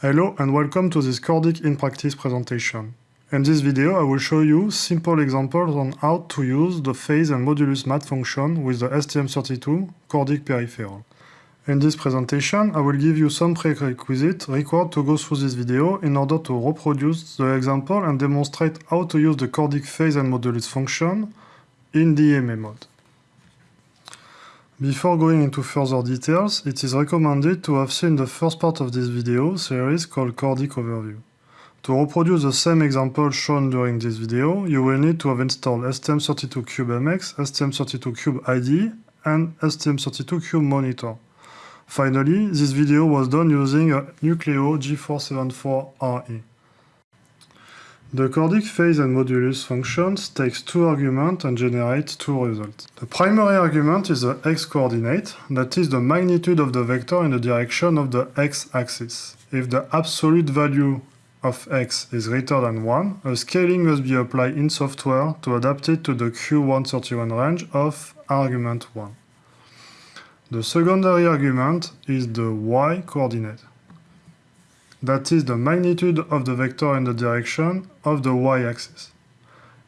Hello and welcome to this Cordic in practice presentation. In this video I will show you simple examples on how to use the phase and modulus math function with the STM32 Cordic peripheral. In this presentation I will give you some prerequisites required to go through this video in order to reproduce the example and demonstrate how to use the Cordic phase and modulus function in DMA mode. Before going into further details, it is recommended to have seen the first part of this video series called Cordic Overview. To reproduce the same example shown during this video, you will need to have installed STM32CubeMX, STM32Cube IDE, and STM32Cube Monitor. Finally, this video was done using a Nucleo G474RE. The Cordic phase and modulus functions takes two arguments and generates two results. The primary argument is the x-coordinate, that is the magnitude of the vector in the direction of the x-axis. If the absolute value of x is greater than 1, a scaling must be applied in software to adapt it to the Q131 range of argument 1. The secondary argument is the y-coordinate that is the magnitude of the vector in the direction of the y-axis.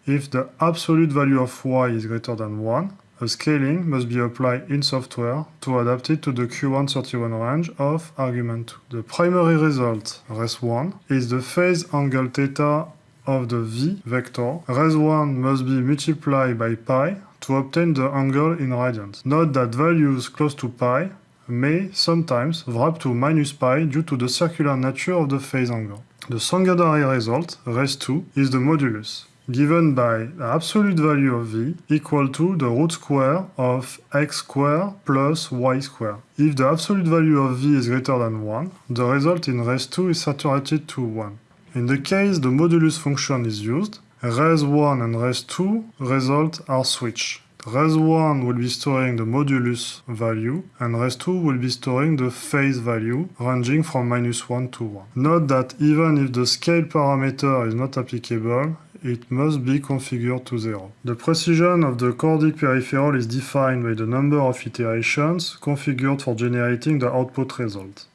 If the absolute value of y is greater than 1, a scaling must be applied in software to adapt it to the Q131 range of argument 2. The primary result, res1, is the phase angle theta of the v vector. res1 must be multiplied by pi to obtain the angle in radians. Note that values close to pi may sometimes wrap to minus pi due to the circular nature of the phase angle. The secondary result, res2, is the modulus, given by the absolute value of v equal to the root square of x square plus y square. If the absolute value of v is greater than 1, the result in res2 is saturated to 1. In the case the modulus function is used, res1 and res2 result are switched. Res1 will be storing the modulus value, and res2 will be storing the phase value, ranging from minus 1 to 1. Note that even if the scale parameter is not applicable, it must be configured to 0. The precision of the Cordic peripheral is defined by the number of iterations configured for generating the output result.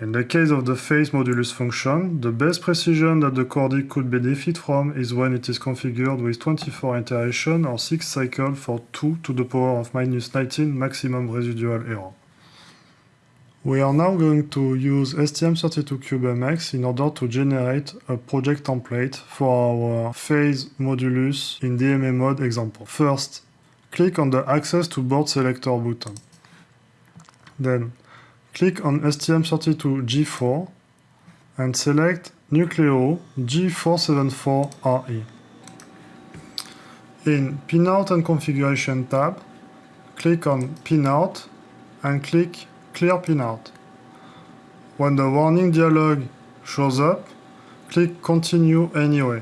In the case of the phase modulus function, the best precision that the Cordic could benefit from is when it is configured with 24 iterations or 6 cycles for 2 to the power of minus 19 maximum residual error. We are now going to use STM32CubeMX in order to generate a project template for our phase modulus in DMA mode example. First, click on the Access to Board Selector button. Then, click on STM32G4 and select Nucleo G474RE. In Pinout and Configuration tab, click on Pinout and click Clear Pinout. When the warning dialog shows up, click Continue anyway.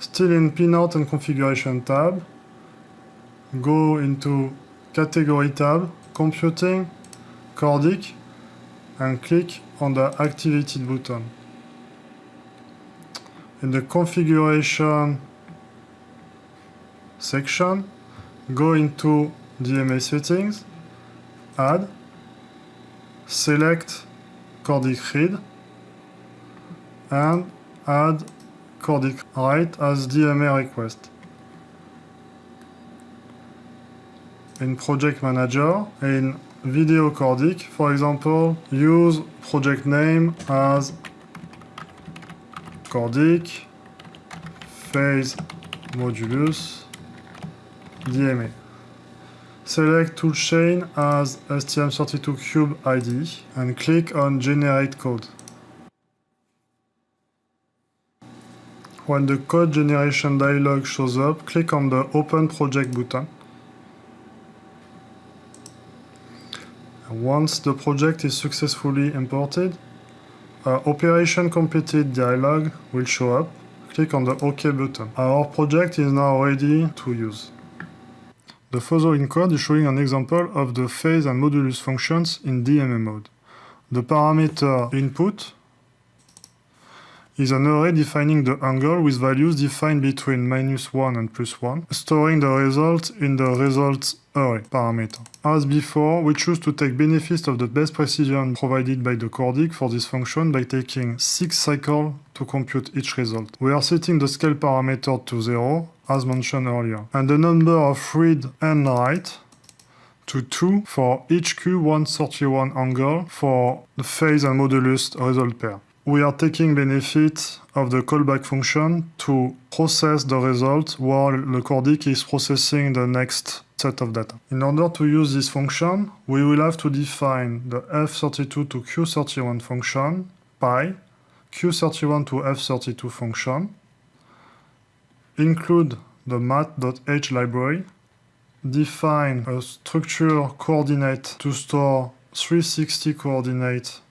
Still in Pinout and Configuration tab, go into Category tab, Computing, Cordic, and click on the activated button. In the configuration section, go into DMA settings, add, select Cordic read, and add Cordic write as DMA request. In Project Manager, in video Cordic, for example, use project name as Cordic phase modulus DMA. Select toolchain as STM32Cube ID and click on Generate Code. When the code generation dialog shows up, click on the Open Project button. Once the project is successfully imported, a Operation Completed dialog will show up. Click on the OK button. Our project is now ready to use. The following code is showing an example of the phase and modulus functions in DMA mode. The parameter input is an array defining the angle with values defined between minus 1 and plus 1, storing the result in the results array parameter. As before, we choose to take benefit of the best precision provided by the Cordic for this function by taking 6 cycles to compute each result. We are setting the scale parameter to 0, as mentioned earlier, and the number of read and write to 2 for each Q131 angle for the phase and modulus result pair. We are taking benefit of the callback function to process the result while the Cordic is processing the next set of data. In order to use this function, we will have to define the f32 to q31 function by q31 to f32 function, include the math.h library, define a structure coordinate to store 360 coordinates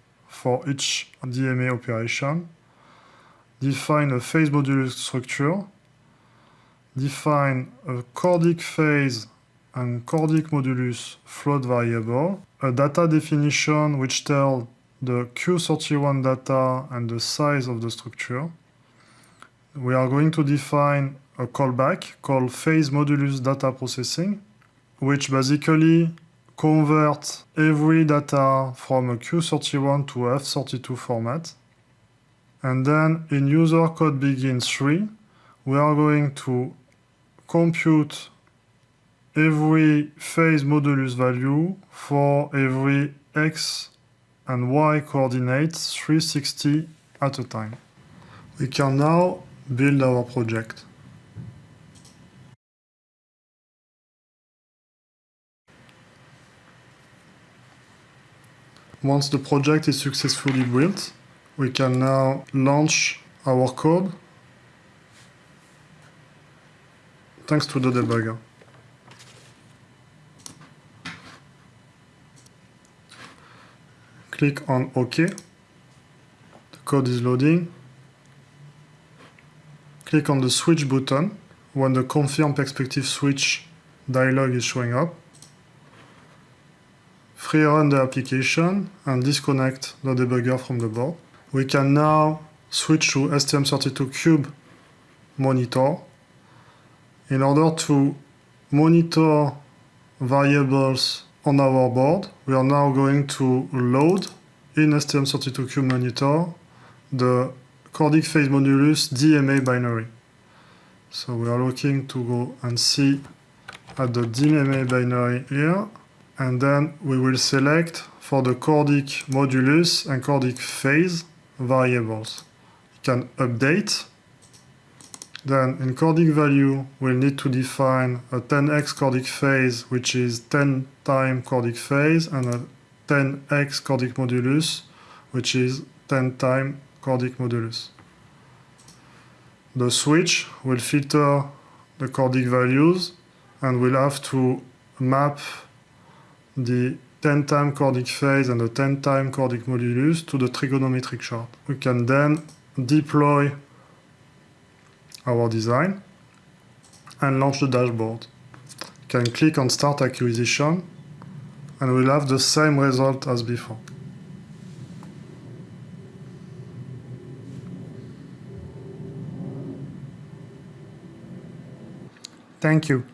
for each DMA operation, define a phase modulus structure, define a Cordic phase and Cordic modulus float variable, a data definition which tells the Q31 data and the size of the structure. We are going to define a callback called phase modulus data processing, which basically converts every data from a Q31 to F32 format. And then in user code begin 3, we are going to compute every phase modulus value for every x and y coordinates 360 at a time. We can now build our project. Once the project is successfully built, we can now launch our code thanks to the debugger. Click on OK. The code is loading. Click on the switch button when the confirm perspective switch dialog is showing up rerun the application and disconnect the debugger from the board. We can now switch to STM32Cube monitor in order to monitor variables on our board. We are now going to load in STM32Cube monitor the Cordic phase modulus DMA binary. So we are looking to go and see at the DMA binary here and then we will select for the Cordic modulus and Cordic phase variables. You can update. Then in Cordic value, we'll need to define a 10x Cordic phase, which is 10 time Cordic phase, and a 10x Cordic modulus, which is 10 time Cordic modulus. The switch will filter the Cordic values, and we'll have to map the 10 time Cordic phase and the 10 time Cordic modulus to the trigonometric chart. We can then deploy our design and launch the dashboard. Can click on start acquisition and we'll have the same result as before. Thank you.